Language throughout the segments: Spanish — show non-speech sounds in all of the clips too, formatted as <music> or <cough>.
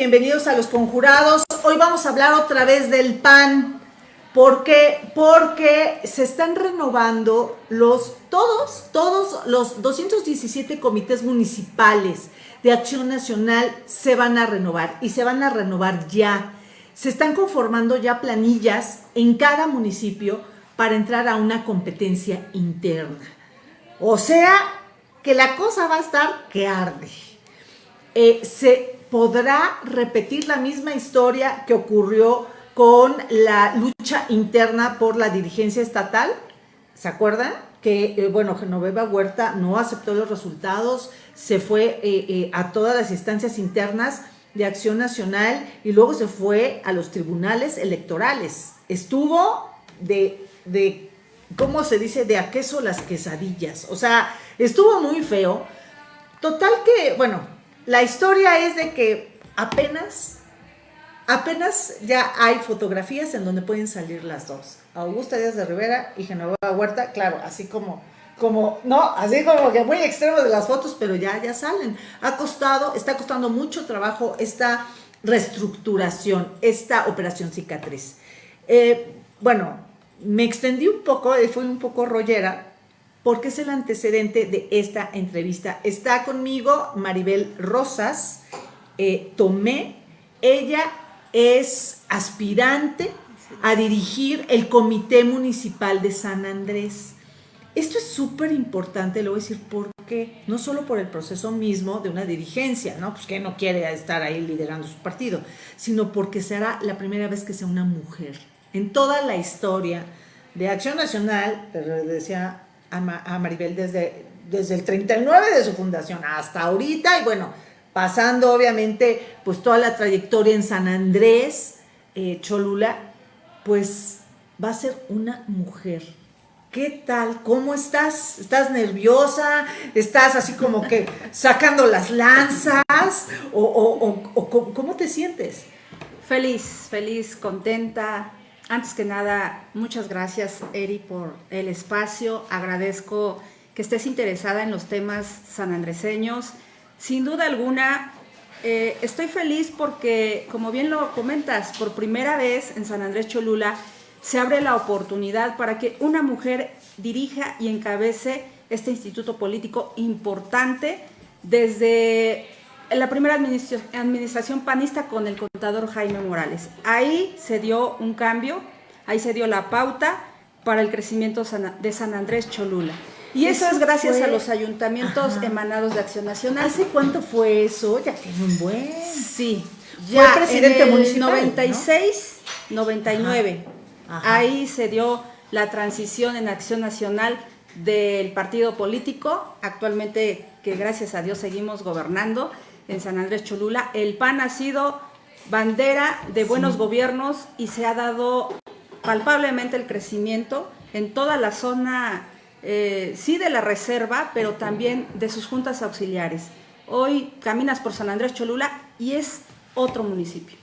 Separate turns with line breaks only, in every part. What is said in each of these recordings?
bienvenidos a Los Conjurados. Hoy vamos a hablar otra vez del PAN. ¿Por qué? Porque se están renovando los, todos, todos los 217 comités municipales de Acción Nacional se van a renovar y se van a renovar ya. Se están conformando ya planillas en cada municipio para entrar a una competencia interna. O sea, que la cosa va a estar que arde. Eh, se podrá repetir la misma historia que ocurrió con la lucha interna por la dirigencia estatal. ¿Se acuerdan? Que, eh, bueno, Genoveva Huerta no aceptó los resultados, se fue eh, a todas las instancias internas de Acción Nacional y luego se fue a los tribunales electorales. Estuvo de, de ¿cómo se dice? De a queso las quesadillas. O sea, estuvo muy feo. Total que, bueno, la historia es de que apenas, apenas ya hay fotografías en donde pueden salir las dos. Augusta Díaz de Rivera y Genoveva Huerta, claro, así como, como, no, así como que muy extremos de las fotos, pero ya, ya salen. Ha costado, está costando mucho trabajo esta reestructuración, esta operación cicatriz. Eh, bueno, me extendí un poco, eh, fui un poco rollera, porque es el antecedente de esta entrevista. Está conmigo Maribel Rosas, eh, Tomé, ella es aspirante a dirigir el Comité Municipal de San Andrés. Esto es súper importante, le voy a decir por qué, no solo por el proceso mismo de una dirigencia, ¿no? Pues que no quiere estar ahí liderando su partido, sino porque será la primera vez que sea una mujer. En toda la historia de Acción Nacional, decía a, Maribel desde, desde el 39 de su fundación hasta ahorita y bueno, pasando obviamente pues toda la trayectoria en San Andrés, eh, Cholula, pues va a ser una mujer. ¿Qué tal? ¿Cómo estás? ¿Estás nerviosa? ¿Estás así como que sacando las lanzas? ¿O, o cómo te sientes?
Feliz, feliz, contenta, antes que nada, muchas gracias, Eri, por el espacio. Agradezco que estés interesada en los temas sanandreseños. Sin duda alguna, eh, estoy feliz porque, como bien lo comentas, por primera vez en San Andrés Cholula se abre la oportunidad para que una mujer dirija y encabece este instituto político importante desde la primera administración panista con el contador Jaime Morales. Ahí se dio un cambio, ahí se dio la pauta para el crecimiento de San Andrés Cholula. Y eso, es gracias a los ayuntamientos emanados de Acción Nacional.
¿Hace cuánto fue eso? Ya tiene un buen.
Sí, ya fue presidente en el 96, 99. Ahí se dio la transición en Acción Nacional del partido político, actualmente que gracias a Dios seguimos gobernando, en San Andrés Cholula. El PAN ha sido bandera de buenos gobiernos y se ha dado palpablemente el crecimiento en toda la zona, eh, sí de la reserva, pero también de sus juntas auxiliares. Hoy caminas por San Andrés Cholula y es otro municipio.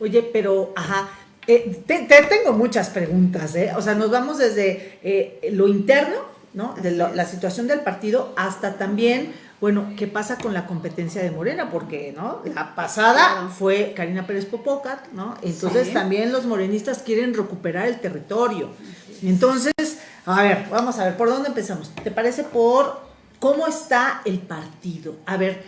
Oye, pero, ajá, eh, te, tengo muchas preguntas, ¿eh? O sea, nos vamos desde eh, lo interno, ¿no? De la situación del partido hasta también bueno, ¿qué pasa con la competencia de Morena? Porque, ¿no? La pasada fue Karina Pérez Popocat, ¿no? Entonces también los morenistas quieren recuperar el territorio. Entonces, a ver, vamos a ver, ¿por dónde empezamos? ¿Te parece por cómo está el partido? A ver,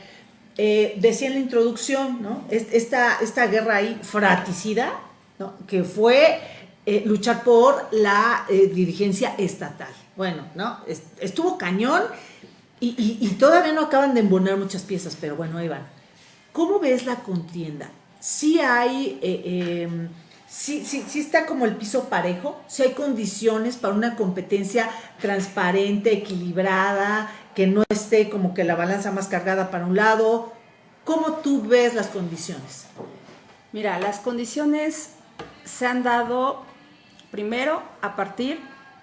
eh, decía en la introducción, ¿no? Esta, esta guerra ahí fraticida, ¿no? Que fue eh, luchar por la eh, dirigencia estatal. Bueno, ¿no? Estuvo cañón y, todavía no acaban de embonar muchas piezas, pero bueno, ahí. ¿Cómo ves la contienda? ¿Sí hay, eh, sí, está como el piso parejo? ¿Sí hay condiciones para una competencia transparente, equilibrada, que no esté como que la balanza más cargada para un lado? ¿Cómo tú ves las condiciones?
Mira, las condiciones se han dado primero a partir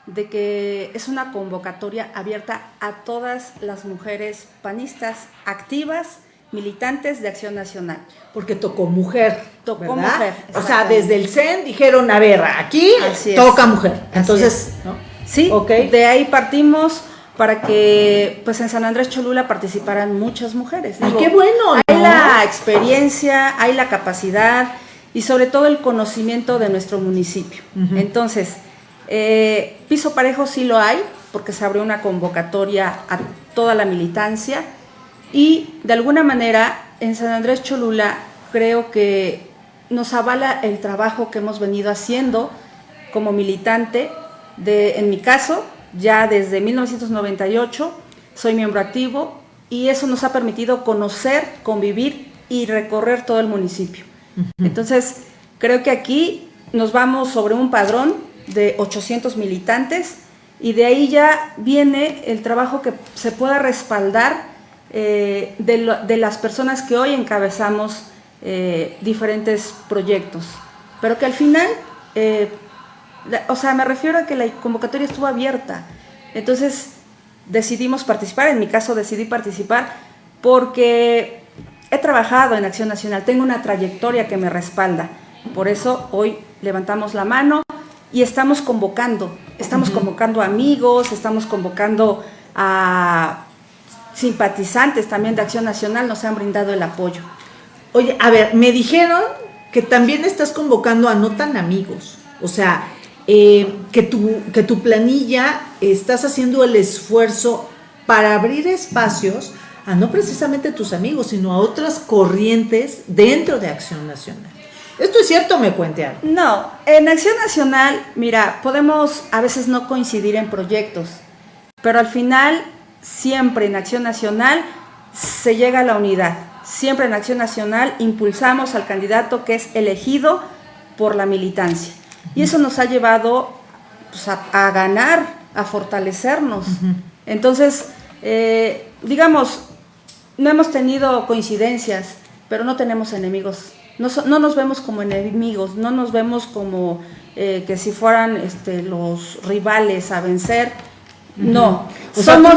de que es una convocatoria abierta a todas las mujeres panistas activas, militantes de Acción Nacional.
Porque tocó mujer. Tocó mujer. O sea, desde el CEN dijeron, a ver, aquí toca mujer. Entonces,
Sí, de ahí partimos para que pues en San Andrés Cholula participaran muchas mujeres.
Ay, qué bueno.
Hay la experiencia, hay la capacidad y sobre todo el conocimiento de nuestro municipio. Entonces, eh, piso parejo sí lo hay, porque se abrió una convocatoria a toda la militancia y de alguna manera en San Andrés Cholula creo que nos avala el trabajo que hemos venido haciendo como militante, de, en mi caso, ya desde 1998 soy miembro activo y eso nos ha permitido conocer, convivir y recorrer todo el municipio. Entonces, creo que aquí nos vamos sobre un padrón de 800 militantes y de ahí ya viene el trabajo que se pueda respaldar eh, de, las personas que hoy encabezamos eh, diferentes proyectos, pero que al final, eh, o sea, me refiero a que la convocatoria estuvo abierta, entonces decidimos participar, en mi caso decidí participar porque he trabajado en Acción Nacional, tengo una trayectoria que me respalda, por eso hoy levantamos la mano y estamos convocando, estamos convocando amigos, estamos convocando a simpatizantes también de Acción Nacional, nos han brindado el apoyo.
Oye, a ver, me dijeron que también estás convocando a no tan amigos, o sea, eh, que, tu, que tu planilla estás haciendo el esfuerzo para abrir espacios a no precisamente tus amigos, sino a otras corrientes dentro de Acción Nacional. ¿Esto es cierto me cuente
No, en Acción Nacional, mira, podemos a veces no coincidir en proyectos, pero al final, siempre en Acción Nacional se llega a la unidad siempre en Acción Nacional impulsamos al candidato que es elegido por la militancia. Y eso nos ha llevado pues, a, ganar, a fortalecernos. Entonces, eh, digamos, no hemos tenido coincidencias, pero no tenemos enemigos. No, nos vemos como enemigos, no nos vemos como eh, que si fueran este, los rivales a vencer. No, somos,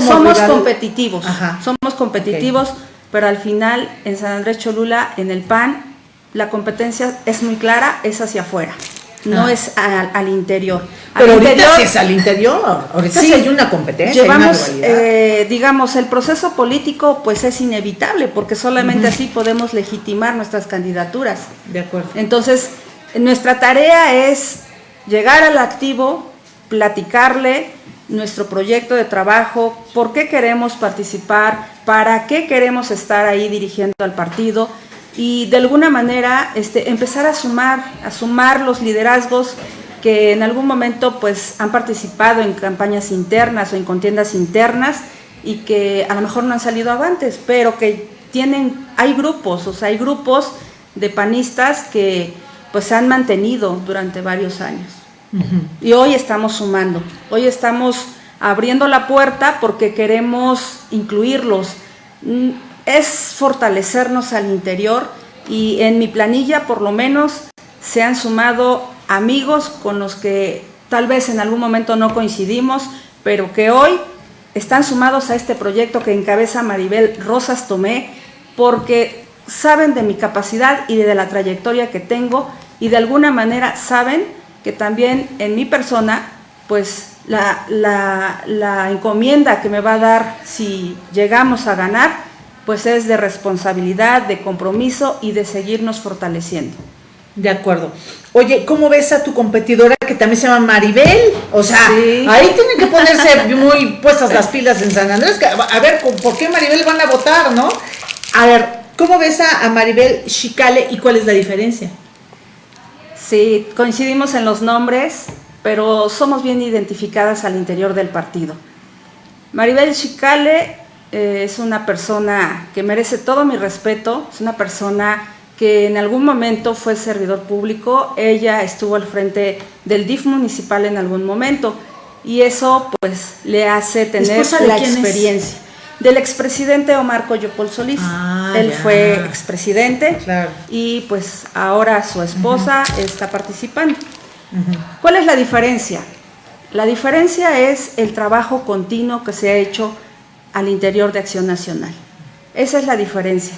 somos competitivos, somos competitivos pero al final en San Andrés Cholula, en el PAN, la competencia es muy clara, es hacia afuera. No ah. es al, interior.
Pero ahorita sí es al interior, ahorita sí, hay una competencia.
Llevamos, eh, digamos, el proceso político pues es inevitable porque solamente así podemos legitimar nuestras candidaturas.
De acuerdo.
Entonces, nuestra tarea es llegar al activo, platicarle, nuestro proyecto de trabajo, por qué queremos participar, para qué queremos estar ahí dirigiendo al partido y de alguna manera este, empezar a sumar, a sumar los liderazgos que en algún momento pues han participado en campañas internas o en contiendas internas y que a lo mejor no han salido avantes, pero que tienen, hay grupos, o sea, hay grupos de panistas que pues se han mantenido durante varios años. Y hoy estamos sumando, hoy estamos abriendo la puerta porque queremos incluirlos. Es fortalecernos al interior y en mi planilla por lo menos se han sumado amigos con los que tal vez en algún momento no coincidimos, pero que hoy están sumados a este proyecto que encabeza Maribel Rosas Tomé porque saben de mi capacidad y de la trayectoria que tengo y de alguna manera saben que también en mi persona, pues la, la, encomienda que me va a dar si llegamos a ganar, pues es de responsabilidad, de compromiso y de seguirnos fortaleciendo.
De acuerdo. Oye, ¿cómo ves a tu competidora que también se llama Maribel? O sea, ahí tienen que ponerse <laughs> muy puestas las pilas en San Andrés. A ver, ¿por qué Maribel van a votar, no? A ver, ¿cómo ves a, a Maribel Chicale y cuál es la diferencia?
Sí, coincidimos en los nombres, pero somos bien identificadas al interior del partido. Maribel Chicale eh, es una persona que merece todo mi respeto, es una persona que en algún momento fue servidor público, ella estuvo al frente del DIF municipal en algún momento y eso pues le hace tener la experiencia del expresidente Omar Coyopol Solís. Ah, Él fue expresidente y pues ahora su esposa está participando. ¿Cuál es la diferencia? La diferencia es el trabajo continuo que se ha hecho al interior de Acción Nacional. Esa es la diferencia.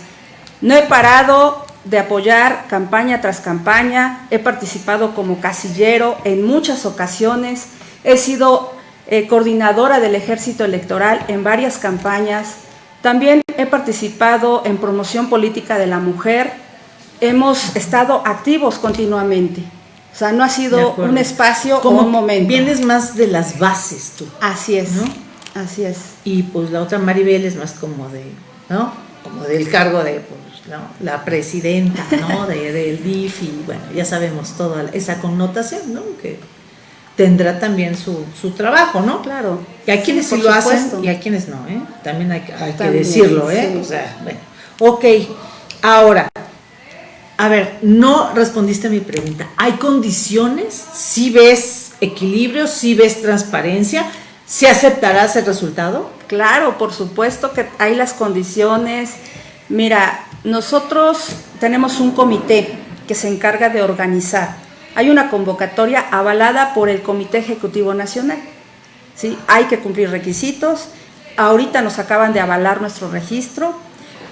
No he parado de apoyar campaña tras campaña, he participado como casillero en muchas ocasiones, he sido eh, coordinadora del ejército electoral en varias campañas. También he participado en promoción política de la mujer. Hemos estado activos continuamente. O sea, no ha sido un espacio o un momento.
Vienes más de las bases tú.
Así es. ¿no? Así es.
Y pues la otra Maribel es más como de, ¿no? Como del cargo de pues, ¿no? la presidenta, ¿no? <laughs> De, del DIF y bueno, ya sabemos toda esa connotación, ¿no? Que tendrá también su, su trabajo, ¿no?
Claro.
Y hay quienes sí, lo hacen y hay quienes no, ¿eh? También hay, hay que decirlo, ¿eh? O sea, bueno. Ok, ahora, a ver, no respondiste a mi pregunta. ¿Hay condiciones? ¿Si ves equilibrio? ¿Si ves transparencia? ¿Se aceptarás el resultado?
Claro, por supuesto que hay las condiciones. Mira, nosotros tenemos un comité que se encarga de organizar. Hay una convocatoria avalada por el Comité Ejecutivo Nacional. ¿sí? Hay que cumplir requisitos. Ahorita nos acaban de avalar nuestro registro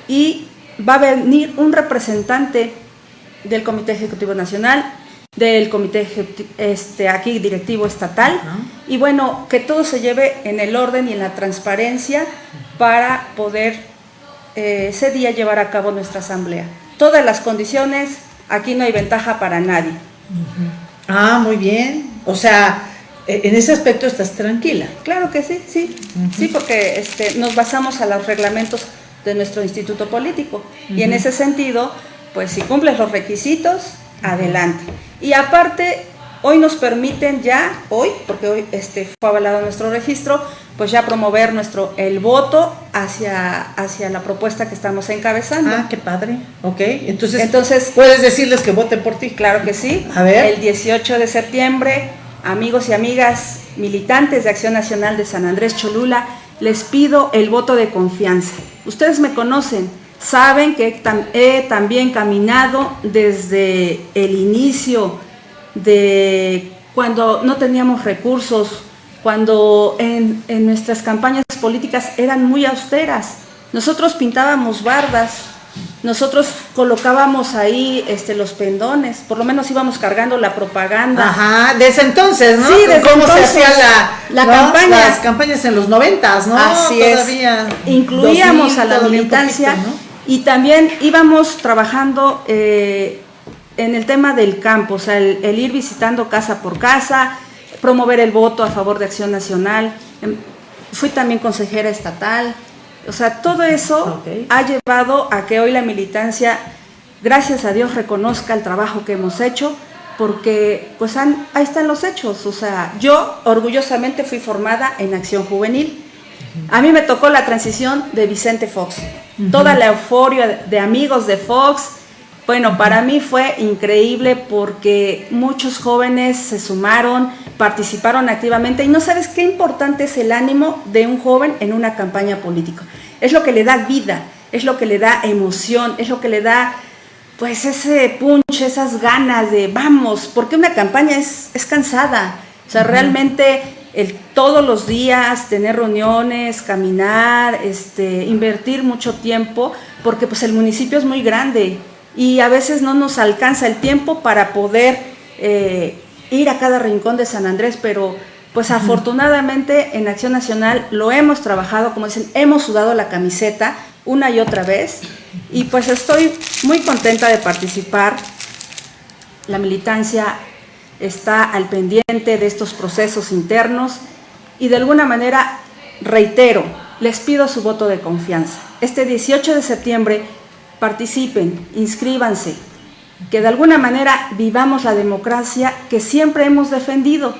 y va a venir un representante del Comité Ejecutivo Nacional, del Comité este, aquí directivo estatal, y bueno, que todo se lleve en el orden y en la transparencia para poder eh, ese día llevar a cabo nuestra asamblea. Todas las condiciones, aquí no hay ventaja para nadie.
Ah, muy bien. O sea, e, en ese aspecto estás tranquila.
Claro que sí, sí. Sí, porque este, nos basamos a los reglamentos de nuestro instituto político. Y en ese sentido, pues si cumples los requisitos, adelante. Y aparte, hoy nos permiten ya, hoy, porque hoy este, fue avalado nuestro registro, pues ya promover nuestro el voto hacia, hacia la propuesta que estamos encabezando.
Ah, qué padre. Ok, entonces, entonces puedes decirles que voten por ti.
Claro que sí.
A ver.
El 18 de septiembre, amigos y amigas militantes de Acción Nacional de San Andrés Cholula, les pido el voto de confianza. Ustedes me conocen, saben que he también caminado desde el inicio de cuando no teníamos recursos, cuando en, nuestras campañas políticas eran muy austeras. Nosotros pintábamos bardas, nosotros colocábamos ahí este, los pendones, por lo menos íbamos cargando la propaganda.
Ajá, desde entonces, ¿no?
Sí, desde ¿Cómo se hacía
la, campaña? Las campañas en los noventas, ¿no?
Así Todavía es. Incluíamos a la militancia y también íbamos trabajando eh, en el tema del campo, o sea, el, ir visitando casa por casa, promover el voto a favor de Acción Nacional. Em, fui también consejera estatal. O sea, todo eso ha llevado a que hoy la militancia, gracias a Dios, reconozca el trabajo que hemos hecho, porque pues ahí están los hechos. O sea, yo orgullosamente fui formada en Acción Juvenil. A mí me tocó la transición de Vicente Fox. Toda la euforia de amigos de Fox, bueno, para mí fue increíble porque muchos jóvenes se sumaron, participaron activamente y no sabes qué importante es el ánimo de un joven en una campaña política. Es lo que le da vida, es lo que le da emoción, es lo que le da pues ese punch, esas ganas de vamos, porque una campaña es, es cansada. O sea, realmente el, todos los días tener reuniones, caminar, este, invertir mucho tiempo, porque pues el municipio es muy grande y a veces no nos alcanza el tiempo para poder eh, ir a cada rincón de San Andrés, pero pues afortunadamente en Acción Nacional lo hemos trabajado, como dicen, hemos sudado la camiseta una y otra vez y pues estoy muy contenta de participar. La militancia está al pendiente de estos procesos internos y de alguna manera reitero, les pido su voto de confianza. Este 18 de septiembre participen, inscríbanse, que de alguna manera vivamos la democracia que siempre hemos defendido,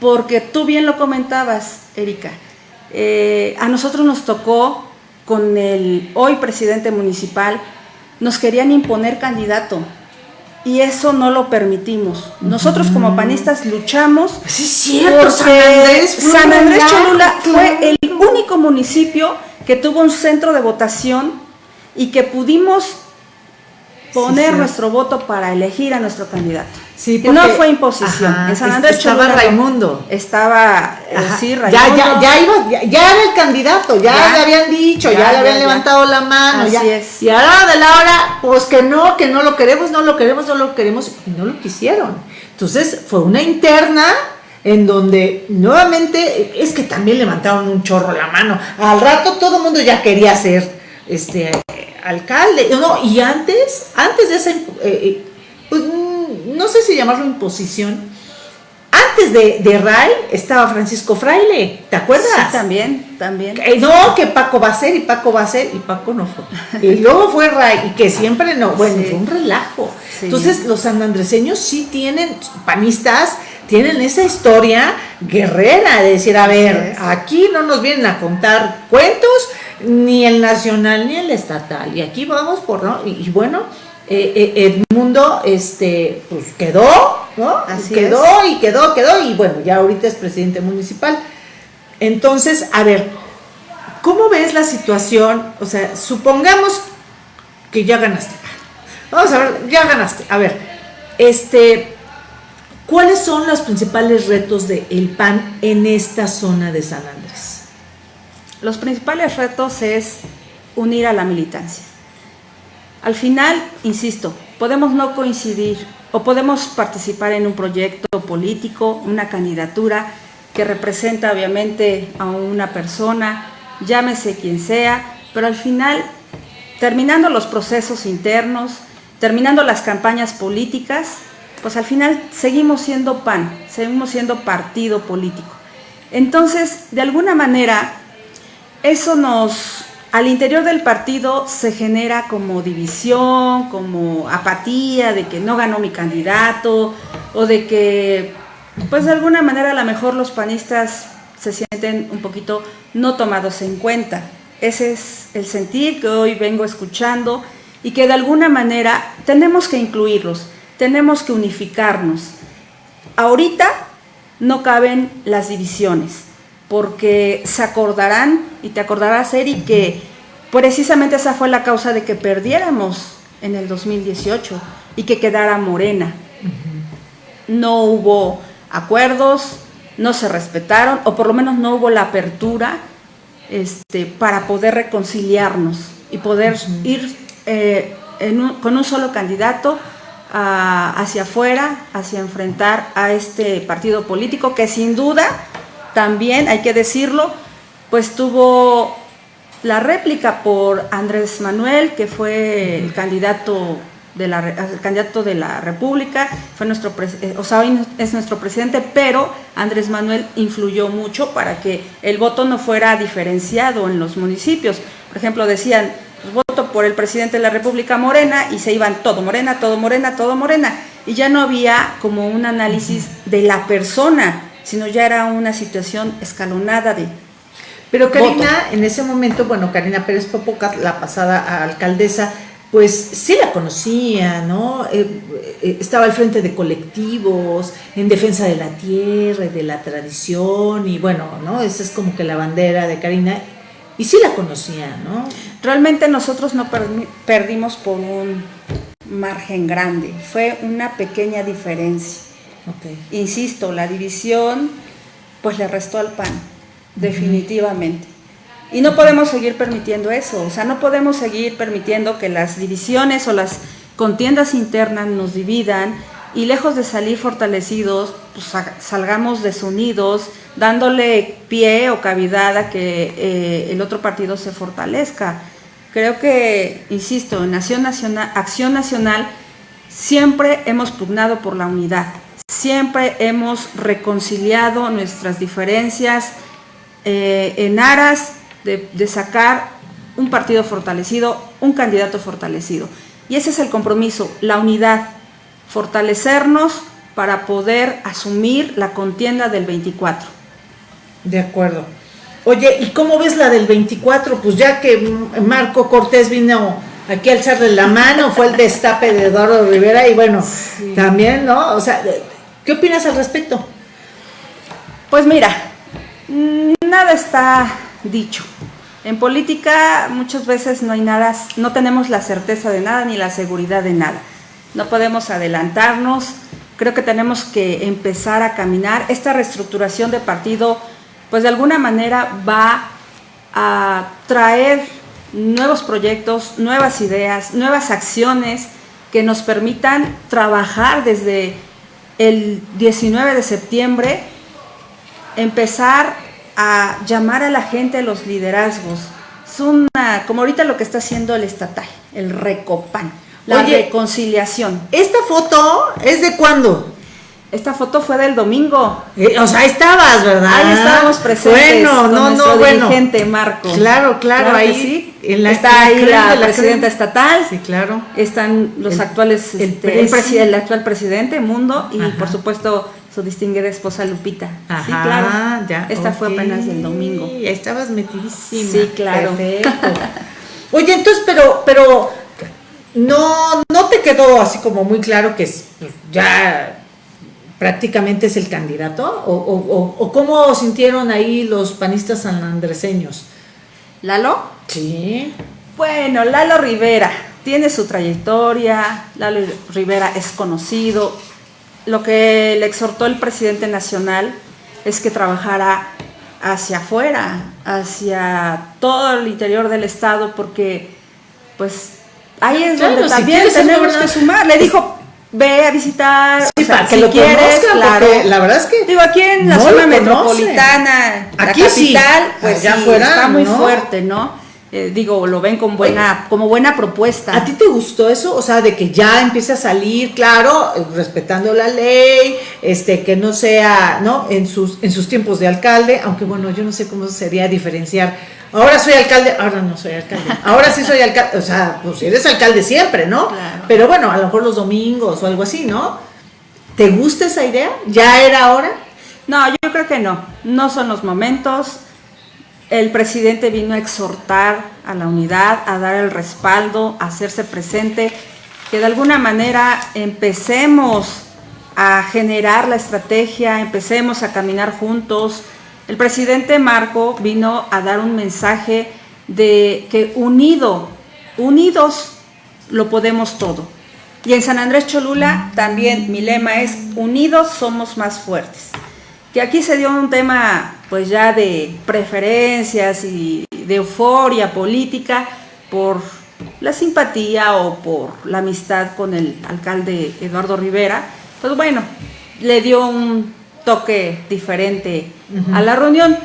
porque tú bien lo comentabas, Erika, eh, a nosotros nos tocó con el hoy presidente municipal, nos querían imponer candidato, y eso no lo permitimos. Nosotros como panistas luchamos.
Sí, es cierto, San Andrés,
San Andrés Cholula fue el único municipio que tuvo un centro de votación y que pudimos poner nuestro voto para elegir a nuestro candidato.
Sí,
no fue imposición.
en San Andrés estaba Raimundo.
Estaba, eh, sí,
Raimundo. Ya, ya, ya, iba, ya, era el candidato, ya, le habían dicho, ya, le habían levantado la mano.
Así es.
Y ahora de la hora, pues que no, que no lo queremos, no lo queremos, no lo queremos, y no lo quisieron. Entonces fue una interna en donde nuevamente es que también levantaron un chorro la mano. Al rato todo el mundo ya quería ser este alcalde, no, y antes, antes de esa, eh, eh, no sé si llamarlo imposición, antes de, de Ray estaba Francisco Fraile, ¿te acuerdas? Sí,
también, también.
no, que Paco va a ser y Paco va a ser y Paco no fue. <laughs> Y luego fue Ray y que siempre no, bueno, fue un relajo. Entonces los sanandreseños sí tienen, panistas, tienen esa historia guerrera de decir, a ver, aquí no nos vienen a contar cuentos, ni el nacional ni el estatal, y aquí vamos por, ¿no? y bueno, eh, eh, el mundo este, pues quedó, ¿no? Así quedó y quedó, quedó, y bueno, ya ahorita es presidente municipal. Entonces, a ver, ¿cómo ves la situación? O sea, supongamos que ya ganaste. Vamos a ver, ya ganaste. A ver, este, ¿cuáles son los principales retos del el PAN en esta zona de San Andrés?
Los principales retos es unir a la militancia. Al final, insisto, podemos no coincidir o podemos participar en un proyecto político, una candidatura que representa obviamente a una persona, llámese quien sea, pero al final, terminando los procesos internos, terminando las campañas políticas, pues al final seguimos siendo PAN, seguimos siendo partido político. Entonces, de alguna manera, eso nos, al interior del partido se genera como división, como apatía de que no ganó mi candidato o de que, pues de alguna manera a lo mejor los panistas se sienten un poquito no tomados en cuenta. Ese es el sentir que hoy vengo escuchando y que de alguna manera tenemos que incluirlos, tenemos que unificarnos. Ahorita no caben las divisiones porque se acordarán, y te acordarás, Eri, que precisamente esa fue la causa de que perdiéramos en el 2018 y que quedara Morena. No hubo acuerdos, no se respetaron, o por lo menos no hubo la apertura este, para poder reconciliarnos y poder ir eh, con un solo candidato hacia afuera, hacia enfrentar a este partido político que sin duda también, hay que decirlo, pues tuvo la réplica por Andrés Manuel, que fue el candidato de la, candidato de la República, fue nuestro, eh, o sea, hoy es nuestro presidente, pero Andrés Manuel influyó mucho para que el voto no fuera diferenciado en los municipios. Por ejemplo, decían, pues, voto por el presidente de la República Morena y se iban todo Morena, todo Morena, todo Morena. Y ya no había como un análisis de la persona, sino ya era una situación escalonada de...
Pero Karina, en ese momento, bueno, Karina Pérez Popoca, la pasada alcaldesa, pues sí la conocía, ¿no? Eh, eh, estaba al frente de colectivos, en defensa de la tierra y de la tradición, y bueno, ¿no? Esa es como que la bandera de Karina, y sí la conocía, ¿no?
Realmente nosotros no perdimos por un margen grande, fue una pequeña diferencia. Insisto, la división pues le restó al PAN, definitivamente. Y no podemos seguir permitiendo eso, o sea, no podemos seguir permitiendo que las divisiones o las contiendas internas nos dividan y lejos de salir fortalecidos, pues salgamos desunidos, dándole pie o cavidad a que eh, el otro partido se fortalezca. Creo que, insisto, en Nación Nacional, Acción Nacional siempre hemos pugnado por la unidad, Siempre hemos reconciliado nuestras diferencias eh, en aras de, sacar un partido fortalecido, un candidato fortalecido. Y ese es el compromiso, la unidad, fortalecernos para poder asumir la contienda del 24.
De acuerdo. Oye, ¿y cómo ves la del 24? Pues ya que Marco Cortés vino aquí a alzarle la mano, fue el destape de Eduardo Rivera y bueno, también, ¿no? O sea, ¿Qué opinas al respecto?
Pues mira, nada está dicho. En política muchas veces no hay nada, no tenemos la certeza de nada ni la seguridad de nada. No podemos adelantarnos. Creo que tenemos que empezar a caminar. Esta reestructuración de partido, pues de alguna manera va a traer nuevos proyectos, nuevas ideas, nuevas acciones que nos permitan trabajar desde el 19 de septiembre empezar a llamar a la gente a los liderazgos. Es una, como ahorita lo que está haciendo el estatal, el Recopan, la reconciliación.
¿Esta foto es de cuándo?
Esta foto fue del domingo.
Eh, o sea, ahí estabas, ¿verdad?
Ahí estábamos presentes.
Bueno, no, no, bueno.
dirigente Marco.
Claro, claro, ahí sí.
está ahí la, presidenta estatal.
Sí, claro.
Están los actuales, el, este, el, actual presidente, Mundo, y por supuesto su distinguida esposa Lupita.
Ajá, sí, claro. Ya,
Esta fue apenas del domingo.
Ahí estabas metidísima.
Sí, claro.
Perfecto. <laughs> Oye, entonces, pero, pero no, no te quedó así como muy claro que pues, ya prácticamente es el candidato? ¿O, cómo sintieron ahí los panistas sanandreseños?
¿Lalo?
Sí.
Bueno, Lalo Rivera tiene su trayectoria, Lalo Rivera es conocido. Lo que le exhortó el presidente nacional es que trabajara hacia afuera, hacia todo el interior del estado, porque pues ahí es donde también tenemos que sumar. Le dijo, ve a visitar,
sí, para que lo quieres, claro. la verdad es que
digo aquí en la zona metropolitana,
aquí
la
capital,
pues ya fuera, está muy fuerte, ¿no? Eh, digo, lo ven con buena, como buena propuesta.
¿A ti te gustó eso? O sea, de que ya empiece a salir, claro, respetando la ley, este, que no sea, ¿no? En sus, en sus tiempos de alcalde, aunque bueno, yo no sé cómo sería diferenciar ahora soy alcalde, ahora no soy alcalde, ahora sí soy alcalde, o sea, pues eres alcalde siempre, ¿no? Pero bueno, a lo mejor los domingos o algo así, ¿no? ¿Te gusta esa idea? ¿Ya era hora?
No, yo creo que no, no son los momentos. El presidente vino a exhortar a la unidad, a dar el respaldo, a hacerse presente, que de alguna manera empecemos a generar la estrategia, empecemos a caminar juntos, el presidente Marco vino a dar un mensaje de que unido, unidos lo podemos todo. Y en San Andrés Cholula también mi lema es unidos somos más fuertes. Que aquí se dio un tema pues ya de preferencias y de euforia política por la simpatía o por la amistad con el alcalde Eduardo Rivera. Pues bueno, le dio un toque diferente a la reunión.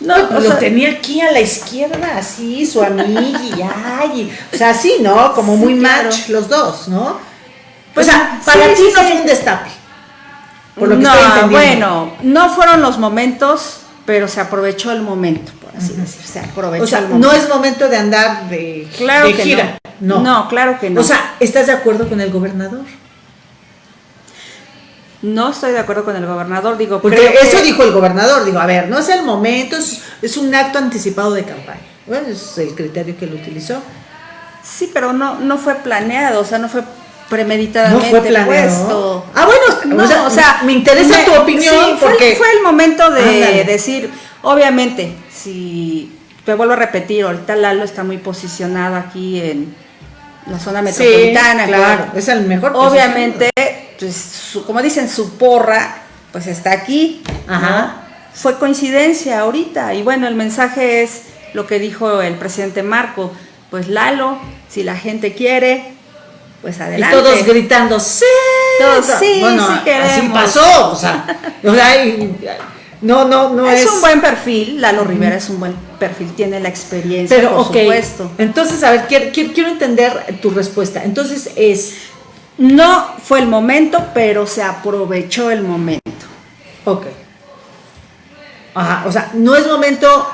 No, lo tenía aquí a la izquierda, así, su amiga y ay, o sea, así, ¿no? Como muy match los dos, ¿no? Pues, o sea, para ti no fue un destape.
Por lo que no, estoy bueno, no fueron los momentos, pero se aprovechó el momento, por así decir, se aprovechó
o sea,
el momento.
no es momento de andar de,
claro
de
que
gira.
No. no, claro que no.
O sea, ¿estás de acuerdo con el gobernador?
No estoy de acuerdo con el gobernador, digo.
Porque eso dijo el gobernador, digo, a ver, no es el momento, es, un acto anticipado de campaña. Bueno, es el criterio que él utilizó.
Sí, pero no, no fue planeado, o sea, no fue premeditadamente no fue planeado. puesto.
Ah, bueno, o, sea, me interesa tu opinión. Sí,
porque... fue, el momento de decir, obviamente, si te vuelvo a repetir, ahorita Lalo está muy posicionado aquí en la zona metropolitana.
claro, es el mejor.
Obviamente pues, como dicen, su porra, pues está aquí. Ajá. Fue coincidencia ahorita. Y bueno, el mensaje es lo que dijo el presidente Marco. Pues Lalo, si la gente quiere, pues adelante.
Y todos gritando, sí.
Todos, sí, sí queremos.
Así pasó. O sea, no, no, no es.
Es un buen perfil. Lalo Rivera es un buen perfil, tiene la experiencia, Pero, por supuesto.
Entonces, a ver, quiero, quiero entender tu respuesta. Entonces es
no fue el momento, pero se aprovechó el momento.
Ok. Ajá, o sea, no es momento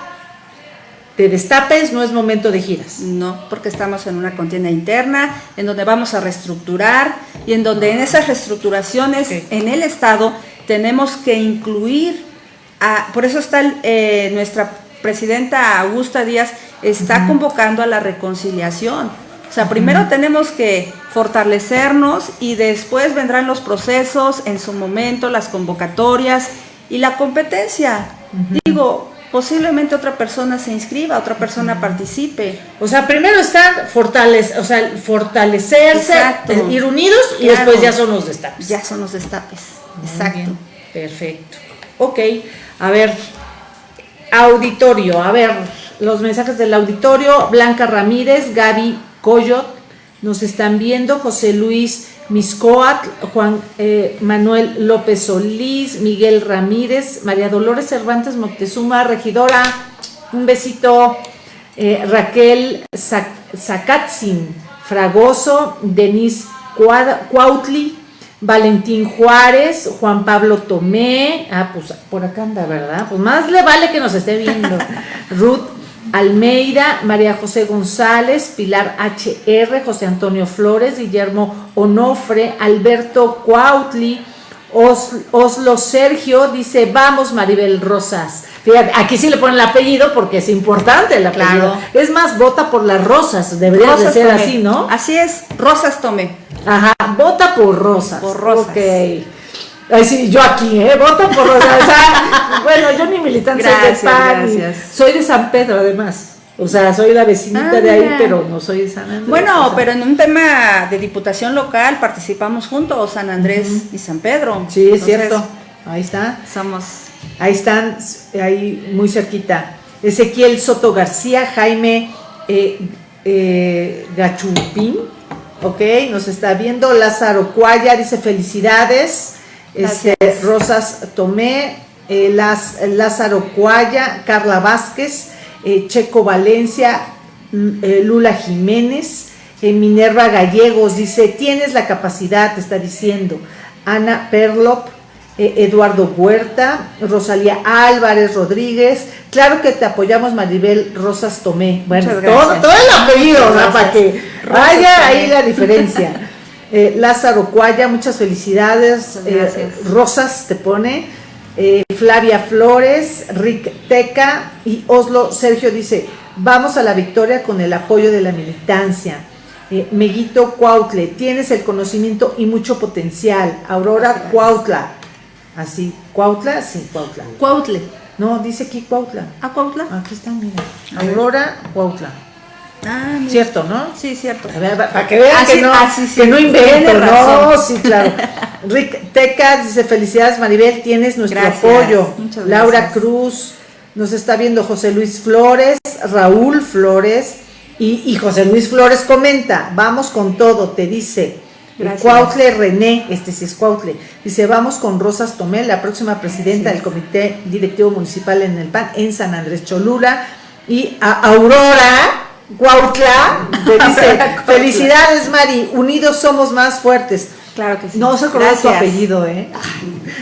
de destapes, no es momento de giras.
No, porque estamos en una contienda interna, en donde vamos a reestructurar y en donde en esas reestructuraciones en el Estado tenemos que incluir, a, por eso está eh, nuestra presidenta Augusta Díaz, está convocando a la reconciliación o sea, primero tenemos que fortalecernos y después vendrán los procesos, en su momento, las convocatorias y la competencia. Digo, posiblemente otra persona se inscriba, otra persona participe.
O sea, primero o sea, fortalecerse, ir unidos y después ya son los destapes.
Ya son los destapes, exacto.
Perfecto. Ok, a ver, auditorio, a ver, los mensajes del auditorio, Blanca Ramírez, Gaby Coyot, nos están viendo, José Luis Miscoat, Juan eh, Manuel López Solís, Miguel Ramírez, María Dolores Cervantes Moctezuma, regidora, un besito, eh, Raquel Zacatzin, Fragoso, Denis Cuautli, Valentín Juárez, Juan Pablo Tomé, ah, pues por acá anda, ¿verdad? Pues más le vale que nos esté viendo. <laughs> Ruth Almeida, María José González, Pilar HR, José Antonio Flores, Guillermo Onofre, Alberto Cuautli, Oslo Sergio, dice, vamos Maribel Rosas. Fíjate, aquí sí le ponen el apellido porque es importante el apellido. Es más, vota por las rosas, debería de ser así, ¿no?
Así es, Rosas Tomé.
Ajá, vota por rosas.
Por rosas.
Ok. Ay, sí, yo aquí, ¿eh? Voto por rosas. O sea, <laughs> bueno, yo ni militante
Gracias,
soy de PAN.
gracias.
Soy de San Pedro, además. O sea, soy la vecinita
Ah,
de ahí,
mira.
pero no soy de San Andrés.
Bueno,
o sea.
pero en un tema de diputación local participamos juntos, San Andrés y San Pedro.
Sí, es
Entonces,
cierto. Ahí está.
Somos
Ahí están, ahí muy cerquita. Ezequiel Soto García, Jaime eh, eh, Gachupín, ok, nos está viendo. Lázaro Cuaya dice felicidades. Este. Rosas Tomé, eh, Laz- Lázaro Cuaya, Carla Vázquez, eh, Checo Valencia, eh, Lula Jiménez, Minerva Gallegos dice, tienes la capacidad, te está diciendo. Ana Perlop, Eduardo Huerta, Rosalía Álvarez Rodríguez, claro que te apoyamos Maribel Rosas Tomé. Bueno, todo, todo el apellido, para que vaya ahí la diferencia. <laughs> Eh, Lázaro Cuaya, muchas felicidades. Eh. Rosas te pone. Eh, Flavia Flores, Rick Teca y Oslo Sergio dice, vamos a la victoria con el apoyo de la militancia. Eh, Meguito Cuautle, tienes el conocimiento y mucho potencial. Aurora. Cuautla. Así, Cuautla, sí, Cuautla.
Cuautle.
No, dice aquí Cuautla.
¿A Cuautla?
Aquí está, mira. Aurora Cuautla.
Ah, mira.
Cierto, ¿no?
Sí, cierto.
A ver, para que vean
Así-
que no,
sí,
que no invento, no, sí, claro. <laughs> Rick Teca dice, felicidades Maribel, tienes nuestro
Gracias,
apoyo.
muchas
Laura
gracias.
Cruz, nos está viendo José Luis Flores, Raúl Flores, y, y José Luis Flores comenta, vamos con todo, te dice.
Gracias.
Cuautle René, este sí es Cuautle, dice, vamos con Rosas Tomé, la próxima presidenta del Comité Directivo Municipal en el PAN, en San Andrés Cholula, y a Aurora Cuautla, dice, <laughs> felicidades Mari, unidos somos más fuertes.
Claro que sí.
No se acordó de su apellido, ¿eh?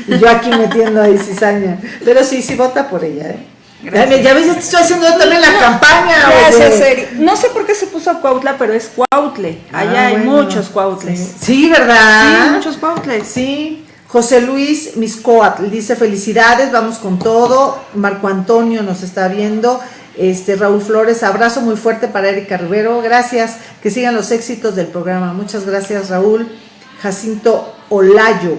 Y yo aquí metiendo ahí cizaña. Pero sí, sí vota por ella, ¿eh?
Gracias.
Ya, ves, ya te estoy haciendo yo también la campaña.
Gracias. Eri. No sé por qué se puso Cuautla, pero es Cuautle. Allá
Ah,
hay
bueno.
muchos Cuautles.
Sí,
Sí,
Sí, ¿verdad?
muchos Cuautles.
Sí. José Luis Miscoatl dice felicidades, vamos con todo. Marco Antonio nos está viendo. Este Raúl Flores, abrazo muy fuerte para Erika Rivero. Gracias, que sigan los éxitos del programa. Muchas gracias, Raúl. Jacinto Olayo.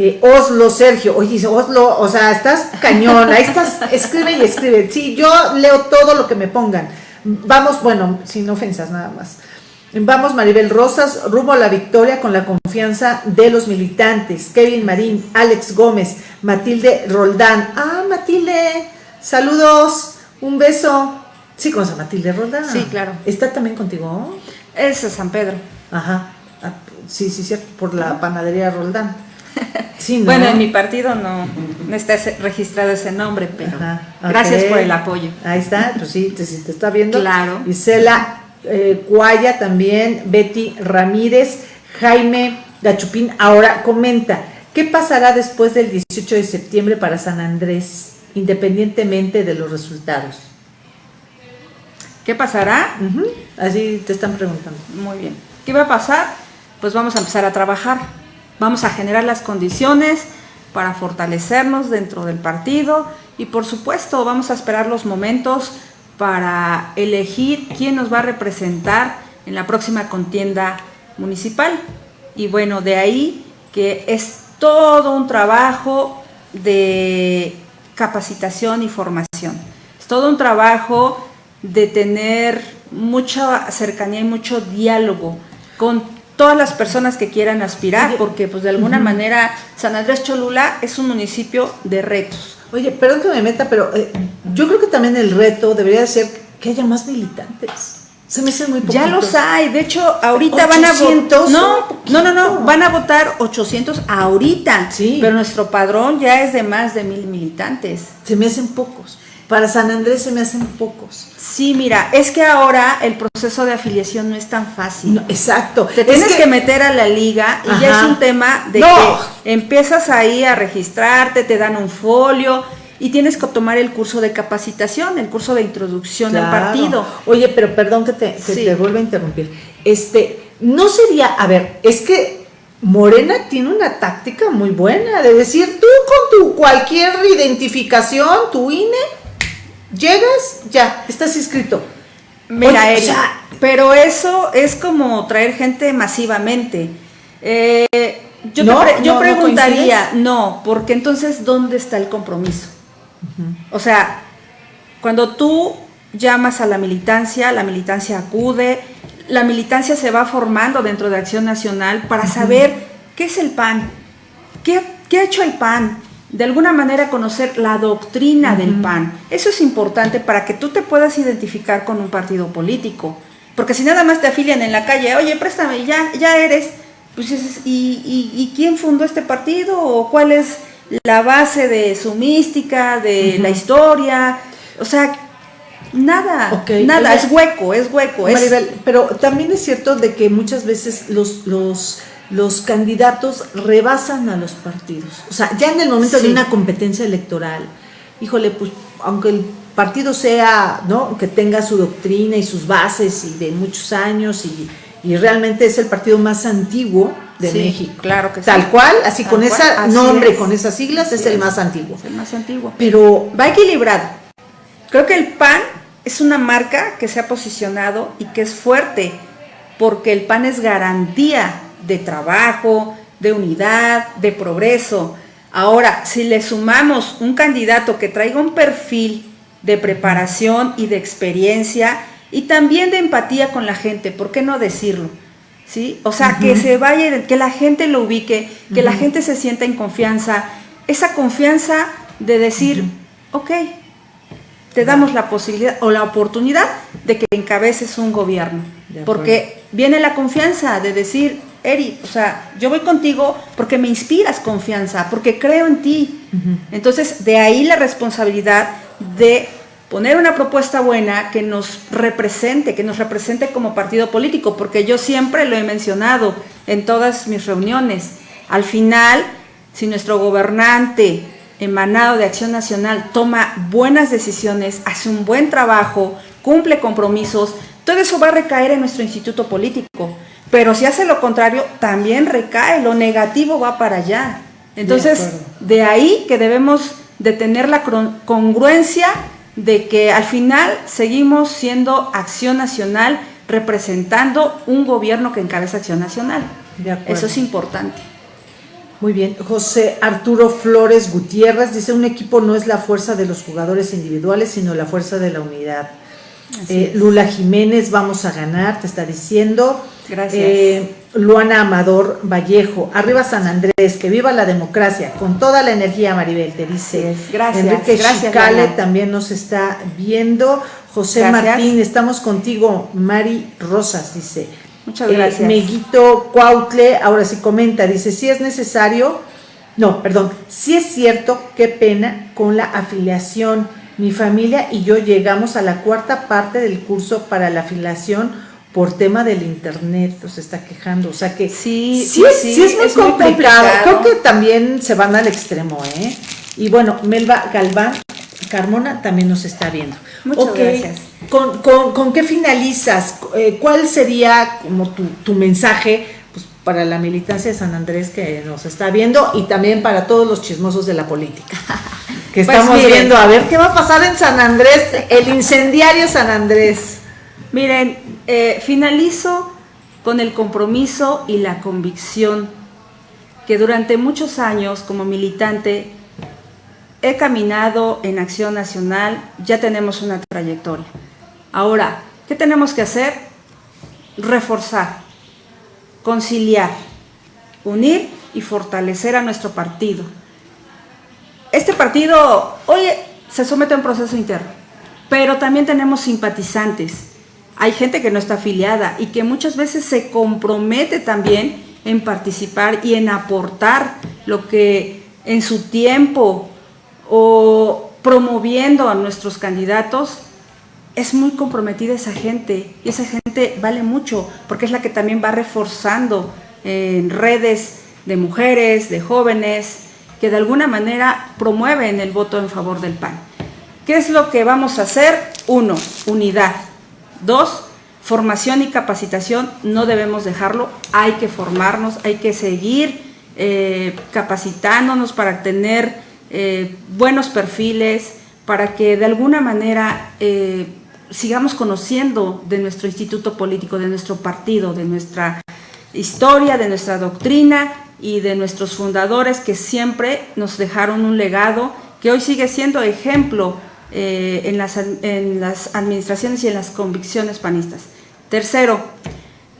Eh, Oslo Sergio, oye, Oslo, o sea, estás cañón, ahí estás, escribe y escribe. Sí, yo leo todo lo que me pongan. Vamos, bueno, sin ofensas nada más. Vamos, Maribel Rosas, rumbo a la victoria con la confianza de los militantes. Kevin Marín, Alex Gómez, Matilde Roldán. Ah, Matilde, saludos, un beso. Sí, a Matilde Roldán.
Sí, claro.
¿Está también contigo?
Es San Pedro.
Ajá. Ah, sí, sí, cierto, por la panadería Roldán. Sí, ¿no?
Bueno, en mi partido no, no está registrado ese nombre, pero
Ajá,
gracias por el apoyo.
Ahí está, pues sí, te, te está viendo.
Claro.
Isela eh, Cuaya también, Betty Ramírez, Jaime Gachupín. Ahora comenta, ¿qué pasará después del 18 de septiembre para San Andrés, independientemente de los resultados?
¿Qué pasará?
Así te están preguntando.
Muy bien. ¿Qué va a pasar? Pues vamos a empezar a trabajar. Vamos a generar las condiciones para fortalecernos dentro del partido y por supuesto vamos a esperar los momentos para elegir quién nos va a representar en la próxima contienda municipal. Y bueno, de ahí que es todo un trabajo de capacitación y formación. Es todo un trabajo de tener mucha cercanía y mucho diálogo con todas las personas que quieran aspirar,
Oye,
porque pues de alguna manera San Andrés Cholula es un municipio de retos.
Oye, perdón que me meta, pero eh, yo creo que también el reto debería de ser que haya más militantes. Se me hacen muy
poquitos. Ya los hay, de hecho, ahorita van a votar. No, no, no, no, van a votar 800 ahorita. Sí. Pero nuestro padrón ya es de más de mil militantes.
Se me hacen pocos. Para San Andrés se me hacen pocos.
Sí, mira, es que ahora el proceso de afiliación no es tan fácil.
exacto.
Te tienes que, meter a la liga y ya es un tema de que empiezas ahí a registrarte, te dan un folio y tienes que tomar el curso de capacitación, el curso de introducción al partido.
Oye, pero perdón que te, te vuelva a interrumpir. Este, no sería, a ver, es que Morena tiene una táctica muy buena de decir, tú con tu cualquier identificación, tu INE, Llegas, ya, estás inscrito.
Mira, pero eso es como traer gente masivamente. Eh, yo, yo preguntaría, no, porque entonces, ¿dónde está el compromiso? O sea, cuando tú llamas a la militancia, la militancia acude, la militancia se va formando dentro de Acción Nacional para saber qué es el PAN, qué, qué ha hecho el PAN, de alguna manera conocer la doctrina del PAN. Eso es importante para que tú te puedas identificar con un partido político. Porque si nada más te afilian en la calle, oye, préstame, ya, ya eres, pues ¿y, y, quién fundó este partido? ¿O cuál es la base de su mística, de la historia? O sea, nada, nada, es hueco, es hueco.
pero también es cierto de que muchas veces los, los los candidatos rebasan a los partidos. O sea, ya en el momento de una competencia electoral, híjole, pues aunque el partido sea, ¿no? Que tenga su doctrina y sus bases y de muchos años y, realmente es el partido más antiguo de México.
Claro que
Tal cual, así con ese nombre, con esas siglas, es el más antiguo.
Es el más antiguo.
Pero
va equilibrado. Creo que el PAN es una marca que se ha posicionado y que es fuerte, porque el PAN es garantía de trabajo, de unidad, de progreso. Ahora, si le sumamos un candidato que traiga un perfil de preparación y de experiencia y también de empatía con la gente, ¿por qué no decirlo? ¿Sí? O sea, que se vaya, que la gente lo ubique, que la gente se sienta en confianza, esa confianza de decir, ok, te damos la posibilidad o la oportunidad de que encabeces un gobierno. Porque viene la confianza de decir, Eri, o sea, yo voy contigo porque me inspiras confianza, porque creo en ti. Entonces, de ahí la responsabilidad de poner una propuesta buena que nos represente, que nos represente como partido político, porque yo siempre lo he mencionado en todas mis reuniones. Al final, si nuestro gobernante emanado de Acción Nacional toma buenas decisiones, hace un buen trabajo, cumple compromisos, todo eso va a recaer en nuestro instituto político. Pero si hace lo contrario, también recae, lo negativo va para allá. Entonces, de, ahí que debemos de tener la congruencia de que al final seguimos siendo acción nacional representando un gobierno que encabeza acción nacional. Eso es importante.
Muy bien. José Arturo Flores Gutiérrez dice, un equipo no es la fuerza de los jugadores individuales, sino la fuerza de la unidad. Eh, Lula Jiménez, vamos a ganar, te está diciendo.
Gracias. Eh,
Luana Amador Vallejo, arriba San Andrés, que viva la democracia, con toda la energía, Maribel, te dice.
Gracias.
Enrique gracias, también nos está viendo. José Martín, estamos contigo. Mari Rosas dice.
Muchas gracias.
Meguito Cuautle, ahora sí comenta, dice, si es necesario, no, perdón, si es cierto, qué pena con la afiliación. Mi familia y yo llegamos a la cuarta parte del curso para la afiliación por tema del internet, se está quejando, o sea que
sí,
sí, sí, es, muy, complicado. creo que también se van al extremo, ¿eh? Y bueno, Melba Galván Carmona también nos está viendo.
Muchas gracias.
¿Con, qué finalizas? Eh, ¿Cuál sería como tu, mensaje pues, para la militancia de San Andrés que nos está viendo y también para todos los chismosos de la política? <laughs> Que pues estamos viendo, a ver qué va a pasar en San Andrés, el incendiario San Andrés.
Miren, eh, finalizo con el compromiso y la convicción que durante muchos años como militante he caminado en acción nacional, ya tenemos una trayectoria. Ahora, ¿qué tenemos que hacer? Reforzar, conciliar, unir y fortalecer a nuestro partido. Este partido hoy se somete a un proceso interno, pero también tenemos simpatizantes hay gente que no está afiliada y que muchas veces se compromete también en participar y en aportar lo que en su tiempo o promoviendo a nuestros candidatos, es muy comprometida esa gente y esa gente vale mucho porque es la que también va reforzando en redes de mujeres, de jóvenes, que de alguna manera promueven el voto en favor del PAN. ¿Qué es lo que vamos a hacer? Uno, unidad. Dos, formación y capacitación. No debemos dejarlo, hay que formarnos, hay que seguir eh, capacitándonos para tener eh, buenos perfiles, para que de alguna manera eh, sigamos conociendo de nuestro instituto político, de nuestro partido, de nuestra historia, de nuestra doctrina y de nuestros fundadores que siempre nos dejaron un legado que hoy sigue siendo ejemplo eh, en, las, en las administraciones y en las convicciones panistas. Tercero,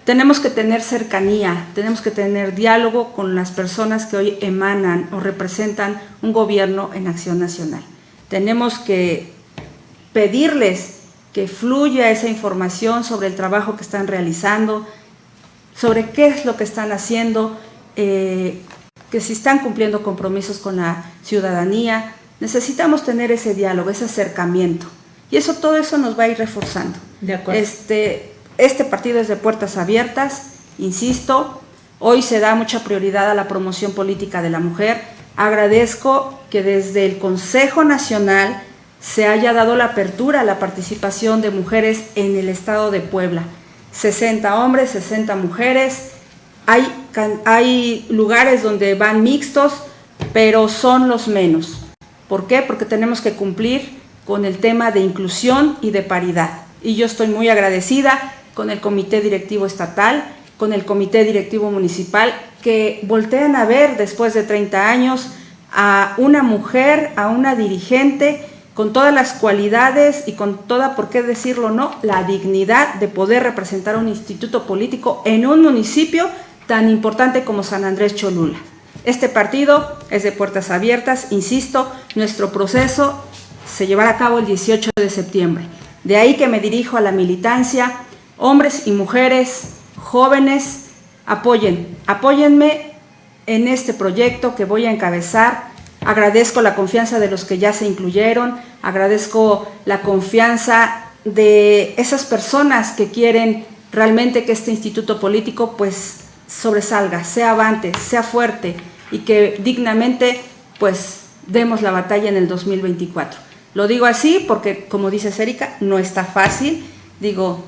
tenemos que tener cercanía, tenemos que tener diálogo con las personas que hoy emanan o representan un gobierno en acción nacional. Tenemos que pedirles que fluya esa información sobre el trabajo que están realizando, sobre qué es lo que están haciendo, eh, que si están cumpliendo compromisos con la ciudadanía, necesitamos tener ese diálogo, ese acercamiento. Y eso, todo eso nos va a ir reforzando.
De acuerdo.
Este, este partido es de puertas abiertas, insisto, hoy se da mucha prioridad a la promoción política de la mujer. Agradezco que desde el Consejo Nacional se haya dado la apertura a la participación de mujeres en el estado de Puebla. 60 hombres, 60 mujeres. Hay, hay lugares donde van mixtos, pero son los menos. ¿Por qué? Porque tenemos que cumplir con el tema de inclusión y de paridad. Y yo estoy muy agradecida con el Comité Directivo Estatal, con el Comité Directivo Municipal, que voltean a ver después de 30 años a una mujer, a una dirigente con todas las cualidades y con toda, por qué decirlo no, la dignidad de poder representar un instituto político en un municipio tan importante como San Andrés Cholula. Este partido es de puertas abiertas, insisto, nuestro proceso se llevará a cabo el 18 de septiembre. De ahí que me dirijo a la militancia, hombres y mujeres, jóvenes, apoyen, apóyenme en este proyecto que voy a encabezar. Agradezco la confianza de los que ya se incluyeron, agradezco la confianza de esas personas que quieren realmente que este instituto político pues sobresalga, sea avante, sea fuerte y que dignamente pues demos la batalla en el 2024. Lo digo así porque como dice Erika, no está fácil, digo,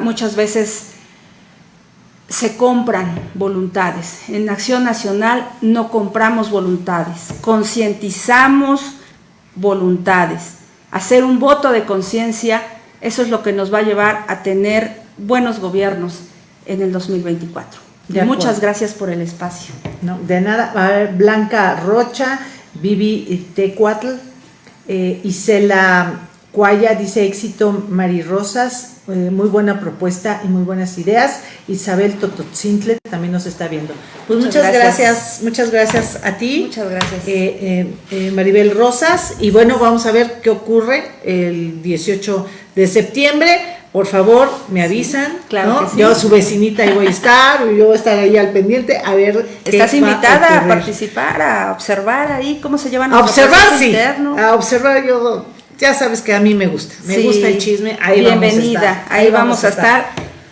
muchas veces se compran voluntades. En Acción Nacional no compramos voluntades, concientizamos voluntades. Hacer un voto de conciencia, eso es lo que nos va a llevar a tener buenos gobiernos en el 2024. Muchas gracias por el espacio.
No, de nada. A ver, Blanca Rocha, Vivi Tecuatl, eh, Isela Cuaya dice éxito Mari Rosas, eh, muy buena propuesta y muy buenas ideas. Isabel Tototzintle también nos está viendo. Pues muchas, gracias. muchas gracias a ti.
Muchas gracias.
Eh, eh, Maribel Rosas. Y bueno, vamos a ver qué ocurre el 18 de septiembre. Por favor, me avisan.
claro
Yo, su vecinita, ahí voy a estar, yo voy a estar ahí al pendiente a ver.
Estás invitada a, participar, a observar ahí cómo se llevan
A observar, sí. A observar, yo ya sabes que a mí me gusta, me gusta el chisme, ahí
bienvenida, vamos a estar, ahí, vamos, a estar.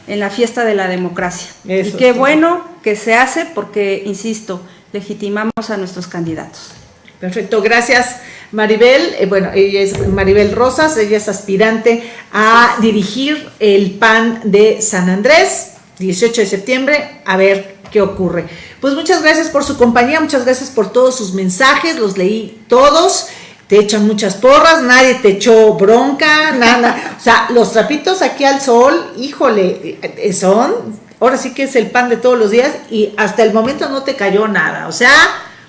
en la fiesta de la democracia. y qué bueno que se hace porque, insisto, legitimamos a nuestros candidatos.
Perfecto, gracias Maribel. Eh, bueno, ella es Maribel Rosas, ella es aspirante a dirigir el PAN de San Andrés, 18 de septiembre, a ver qué ocurre. Pues muchas gracias por su compañía, muchas gracias por todos sus mensajes, los leí todos te echan muchas porras, nadie te echó bronca, nada. <laughs> O sea, los trapitos aquí al sol, híjole, eh, son, ahora sí que es el pan de todos los días y hasta el momento no te cayó nada. O sea,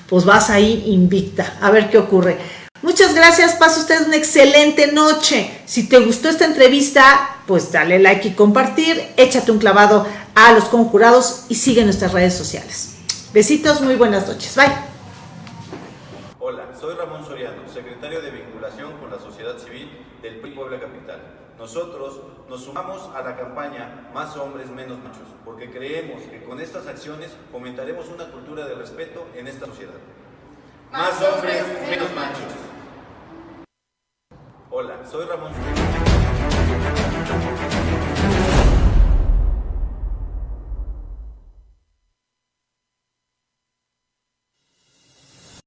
pues vas ahí invicta, a ver qué ocurre. Muchas gracias, pasa usted una excelente noche. Si te gustó esta entrevista, pues dale like y compartir, échate un clavado a los conjurados y sigue nuestras redes sociales. Besitos, muy buenas noches. Bye. Hola.
soy Ramón Soriano, secretario de vinculación con la sociedad civil del PRI Puebla Capital. Nosotros nos sumamos a la campaña Más hombres, menos machos, porque creemos que con estas acciones fomentaremos una cultura de respeto en esta sociedad. Más hombres, menos machos. Hola, soy Ramón.